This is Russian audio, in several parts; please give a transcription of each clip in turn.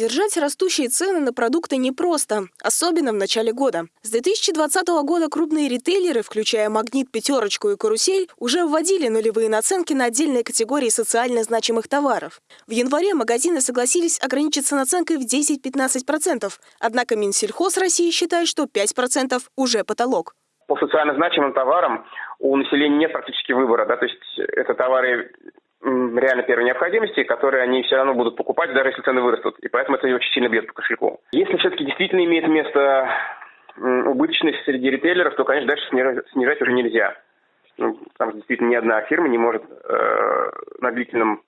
Сдержать растущие цены на продукты непросто, особенно в начале года. С 2020 года крупные ритейлеры, включая «Магнит», «Пятерочку» и «Карусель», уже вводили нулевые наценки на отдельные категории социально значимых товаров. В январе магазины согласились ограничиться наценкой в 10-15%. Однако Минсельхоз России считает, что 5% уже потолок. По социально значимым товарам у населения нет практически выбора. Да? То есть это товары реально первой необходимости, которые они все равно будут покупать, даже если цены вырастут. И поэтому это очень сильно бьет по кошельку. Если все-таки действительно имеет место убыточность среди ритейлеров, то, конечно, дальше снижать, снижать уже нельзя. Ну, потому действительно ни одна фирма не может э, на длительном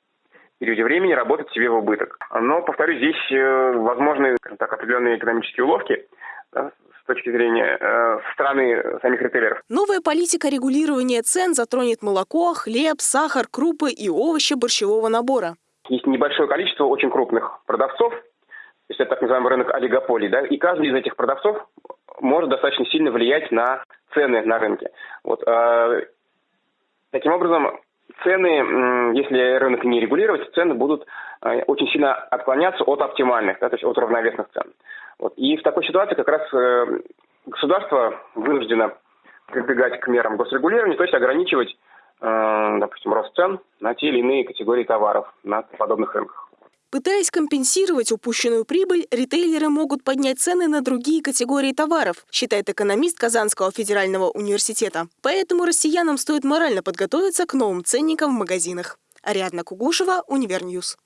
периоде времени работать себе в убыток. Но, повторюсь, здесь э, возможны так, определенные экономические уловки, точки зрения э, страны самих ритейлеров. Новая политика регулирования цен затронет молоко, хлеб, сахар, крупы и овощи борщевого набора. Есть небольшое количество очень крупных продавцов, то есть это так называемый рынок олигополий, да, и каждый из этих продавцов может достаточно сильно влиять на цены на рынке. Вот, э, таким образом, цены, если рынок не регулировать, цены будут э, очень сильно отклоняться от оптимальных, да, то есть от равновесных цен. Вот. И в такой ситуации как раз э, государство вынуждено прибегать к мерам госрегулирования, то есть ограничивать, э, допустим, рост цен на те или иные категории товаров на подобных рынках. Пытаясь компенсировать упущенную прибыль, ритейлеры могут поднять цены на другие категории товаров, считает экономист Казанского федерального университета. Поэтому россиянам стоит морально подготовиться к новым ценникам в магазинах. Ариадна Кугушева, Универньюз.